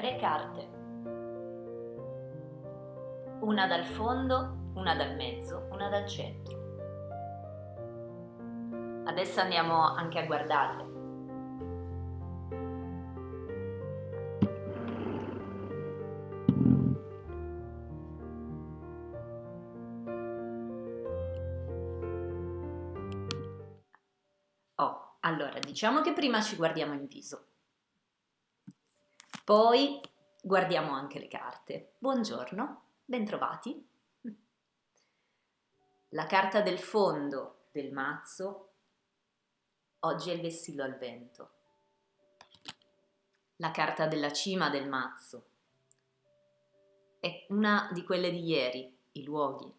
Tre carte. Una dal fondo, una dal mezzo, una dal centro. Adesso andiamo anche a guardarle. Oh, allora, diciamo che prima ci guardiamo in viso. Poi guardiamo anche le carte. Buongiorno, bentrovati. La carta del fondo del mazzo, oggi è il vessillo al vento. La carta della cima del mazzo è una di quelle di ieri, i luoghi.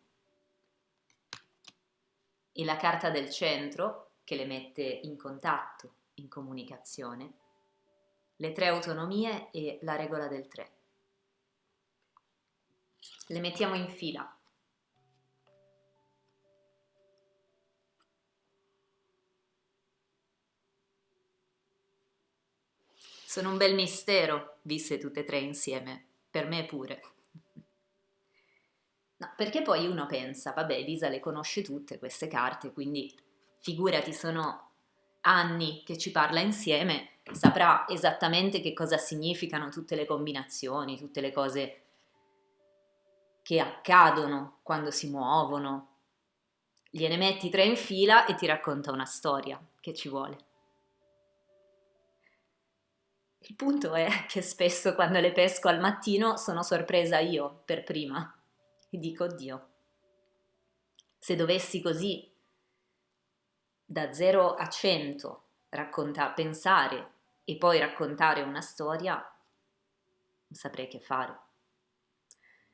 E la carta del centro, che le mette in contatto, in comunicazione, le tre autonomie e la regola del tre. Le mettiamo in fila. Sono un bel mistero, visse tutte e tre insieme, per me pure. No, perché poi uno pensa, vabbè, Elisa le conosce tutte queste carte, quindi figurati, sono anni che ci parla insieme, saprà esattamente che cosa significano tutte le combinazioni, tutte le cose che accadono quando si muovono. Gliene metti tre in fila e ti racconta una storia che ci vuole. Il punto è che spesso quando le pesco al mattino sono sorpresa io per prima e dico Dio, se dovessi così da 0 a 100 racconta, pensare e poi raccontare una storia, non saprei che fare.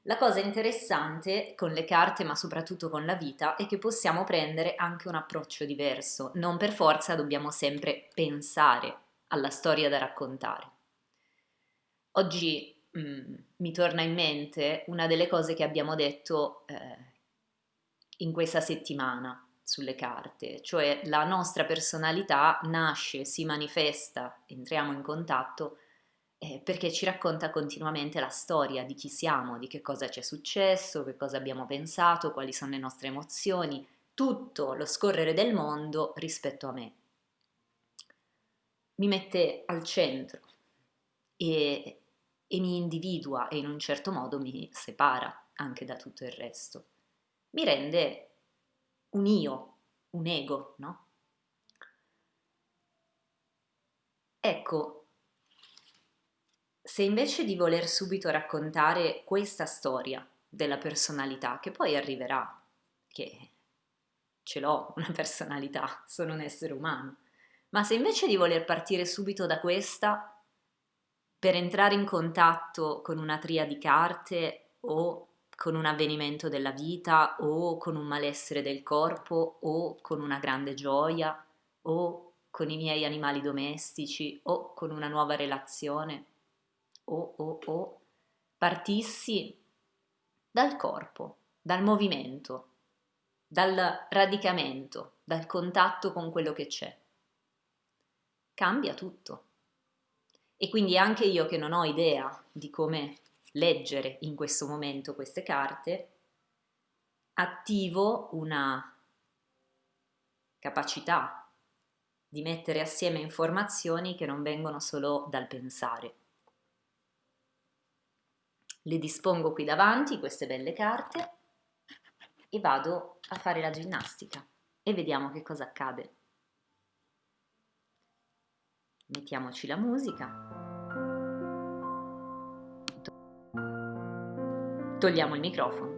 La cosa interessante con le carte, ma soprattutto con la vita, è che possiamo prendere anche un approccio diverso. Non per forza dobbiamo sempre pensare alla storia da raccontare. Oggi mh, mm, mi torna in mente una delle cose che abbiamo detto eh, in questa settimana sulle carte, cioè la nostra personalità nasce, si manifesta, entriamo in contatto eh, perché ci racconta continuamente la storia di chi siamo, di che cosa ci è successo, che cosa abbiamo pensato, quali sono le nostre emozioni, tutto lo scorrere del mondo rispetto a me. Mi mette al centro e, e mi individua e in un certo modo mi separa anche da tutto il resto. Mi rende un io, un ego, no? Ecco, se invece di voler subito raccontare questa storia della personalità, che poi arriverà, che ce l'ho una personalità, sono un essere umano, ma se invece di voler partire subito da questa, per entrare in contatto con una tria di carte o con un avvenimento della vita o con un malessere del corpo o con una grande gioia o con i miei animali domestici o con una nuova relazione o o o partissi dal corpo, dal movimento, dal radicamento, dal contatto con quello che c'è. Cambia tutto. E quindi anche io che non ho idea di come leggere in questo momento queste carte, attivo una capacità di mettere assieme informazioni che non vengono solo dal pensare. Le dispongo qui davanti, queste belle carte, e vado a fare la ginnastica e vediamo che cosa accade. Mettiamoci la musica. Togliamo il microfono.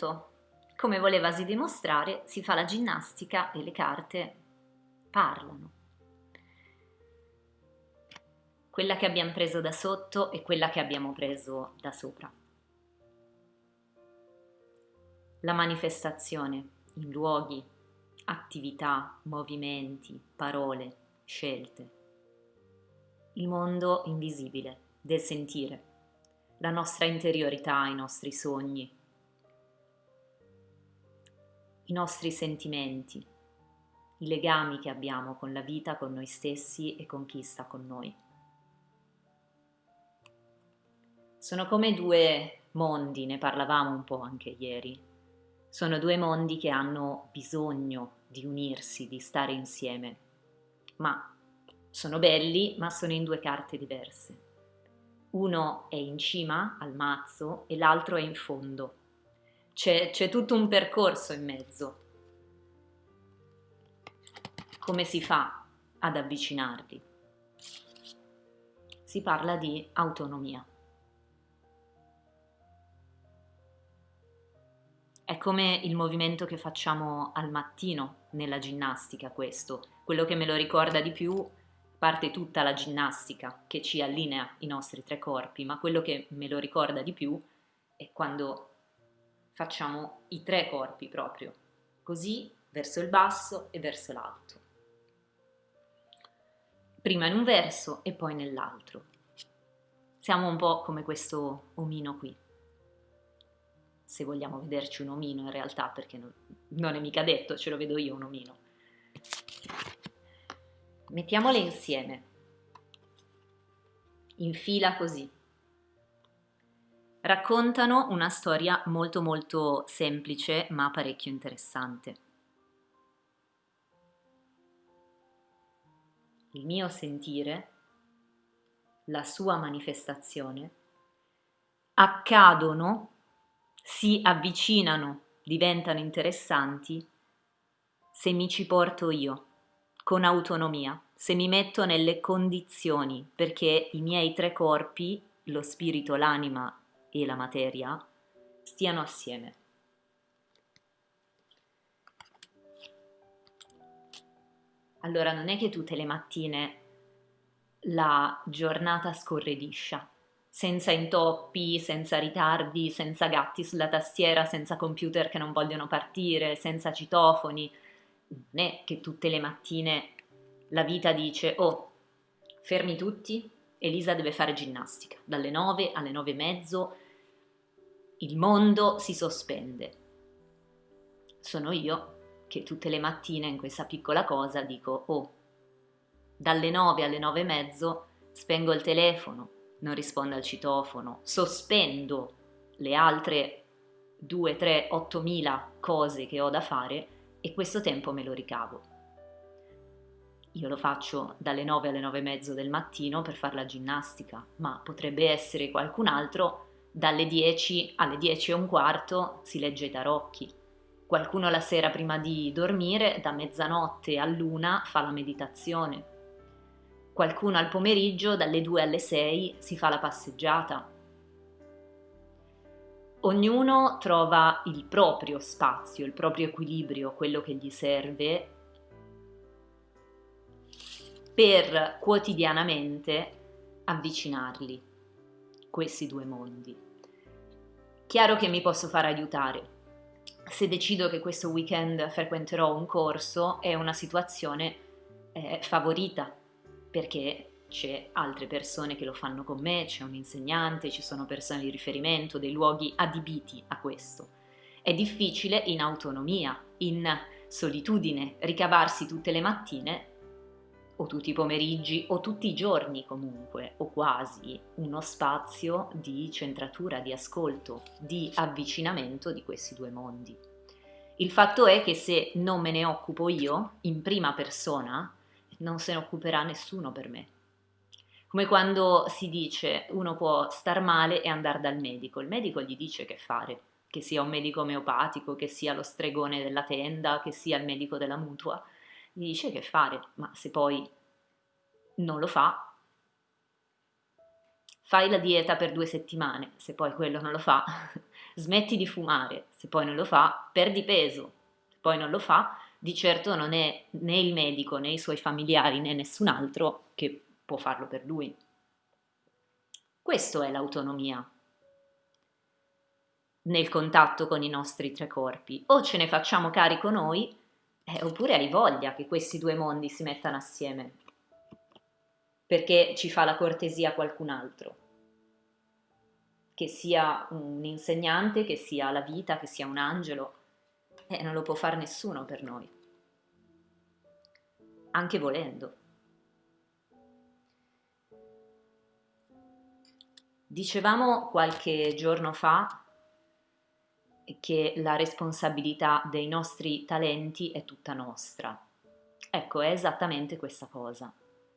Punto, come volevasi dimostrare, si fa la ginnastica e le carte parlano. Quella che abbiamo preso da sotto e quella che abbiamo preso da sopra. La manifestazione in luoghi, attività, movimenti, parole, scelte. Il mondo invisibile del sentire, la nostra interiorità, i nostri sogni, i nostri sentimenti, i legami che abbiamo con la vita, con noi stessi e con chi sta con noi. Sono come due mondi, ne parlavamo un po' anche ieri. Sono due mondi che hanno bisogno di unirsi, di stare insieme, ma sono belli, ma sono in due carte diverse. Uno è in cima al mazzo e l'altro è in fondo c'è, c'è tutto un percorso in mezzo. Come si fa ad avvicinarli? Si parla di autonomia. È come il movimento che facciamo al mattino nella ginnastica questo, quello che me lo ricorda di più parte tutta la ginnastica che ci allinea i nostri tre corpi, ma quello che me lo ricorda di più è quando facciamo i tre corpi proprio, così verso il basso e verso l'alto. Prima in un verso e poi nell'altro. Siamo un po' come questo omino qui. Se vogliamo vederci un omino in realtà, perché non, è mica detto, ce lo vedo io un omino. Mettiamole insieme, in fila così raccontano una storia molto molto semplice ma parecchio interessante. Il mio sentire, la sua manifestazione, accadono, si avvicinano, diventano interessanti se mi ci porto io, con autonomia, se mi metto nelle condizioni perché i miei tre corpi, lo spirito, l'anima e la materia stiano assieme. Allora non è che tutte le mattine la giornata scorre liscia, senza intoppi, senza ritardi, senza gatti sulla tastiera, senza computer che non vogliono partire, senza citofoni. Non è che tutte le mattine la vita dice oh, fermi tutti, Elisa deve fare ginnastica, dalle 9 alle 9 e mezzo il mondo si sospende. Sono io che tutte le mattine in questa piccola cosa dico, oh, dalle 9 alle 9 e mezzo spengo il telefono, non rispondo al citofono, sospendo le altre 2, 3, 8 mila cose che ho da fare e questo tempo me lo ricavo. Io lo faccio dalle 9 alle 9 e mezzo del mattino per fare la ginnastica, ma potrebbe essere qualcun altro dalle 10 alle 10 e un quarto si legge i tarocchi. Qualcuno la sera prima di dormire, da mezzanotte all'una, fa la meditazione. Qualcuno al pomeriggio, dalle 2 alle 6, si fa la passeggiata. Ognuno trova il proprio spazio, il proprio equilibrio, quello che gli serve per quotidianamente avvicinarli questi due mondi. Chiaro che mi posso fare aiutare. Se decido che questo weekend frequenterò un corso è una situazione eh, favorita perché c'è altre persone che lo fanno con me, c'è un insegnante, ci sono persone di riferimento, dei luoghi adibiti a questo. È difficile in autonomia, in solitudine, ricavarsi tutte le mattine o tutti i pomeriggi o tutti i giorni comunque o quasi uno spazio di centratura, di ascolto, di avvicinamento di questi due mondi. Il fatto è che se non me ne occupo io in prima persona, non se ne occuperà nessuno per me. Come quando si dice uno può star male e andare dal medico, il medico gli dice che fare, che sia un medico omeopatico, che sia lo stregone della tenda, che sia il medico della mutua, gli dice che fare, ma se poi non lo fa, fai la dieta per due settimane, se poi quello non lo fa, smetti di fumare, se poi non lo fa, perdi peso, se poi non lo fa, di certo non è né il medico né i suoi familiari né nessun altro che può farlo per lui. Questo è l'autonomia nel contatto con i nostri tre corpi. O ce ne facciamo carico noi, eh, oppure hai voglia che questi due mondi si mettano assieme, perché ci fa la cortesia qualcun altro, che sia un insegnante, che sia la vita, che sia un angelo, eh, non lo può fare nessuno per noi, anche volendo. Dicevamo qualche giorno fa che la responsabilità dei nostri talenti è tutta nostra. Ecco, è esattamente questa cosa,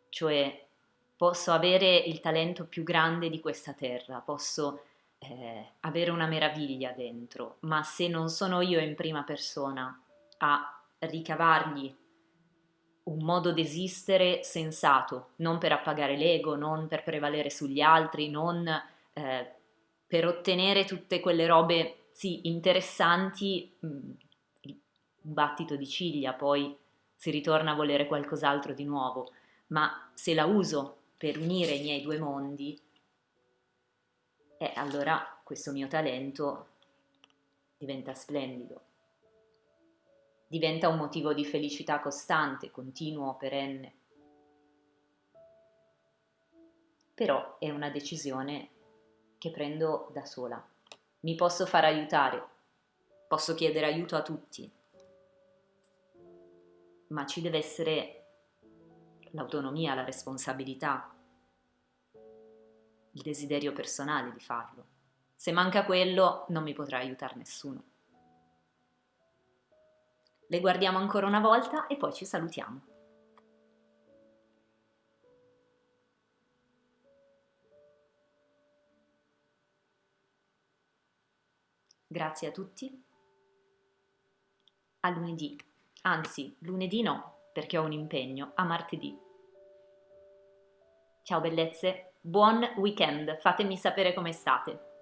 cioè posso avere il talento più grande di questa terra, posso eh, avere una meraviglia dentro, ma se non sono io in prima persona a ricavargli un modo di esistere sensato, non per appagare l'ego, non per prevalere sugli altri, non eh, per ottenere tutte quelle robe, sì, interessanti, mh, mm, un battito di ciglia, poi si ritorna a volere qualcos'altro di nuovo, ma se la uso per unire i miei due mondi, eh, allora questo mio talento diventa splendido diventa un motivo di felicità costante, continuo, perenne. Però è una decisione che prendo da sola. Mi posso far aiutare, posso chiedere aiuto a tutti, ma ci deve essere l'autonomia, la responsabilità, il desiderio personale di farlo. Se manca quello non mi potrà aiutare nessuno. Le guardiamo ancora una volta e poi ci salutiamo. Grazie a tutti. A lunedì, anzi lunedì no, perché ho un impegno, a martedì. Ciao bellezze, buon weekend, fatemi sapere come state.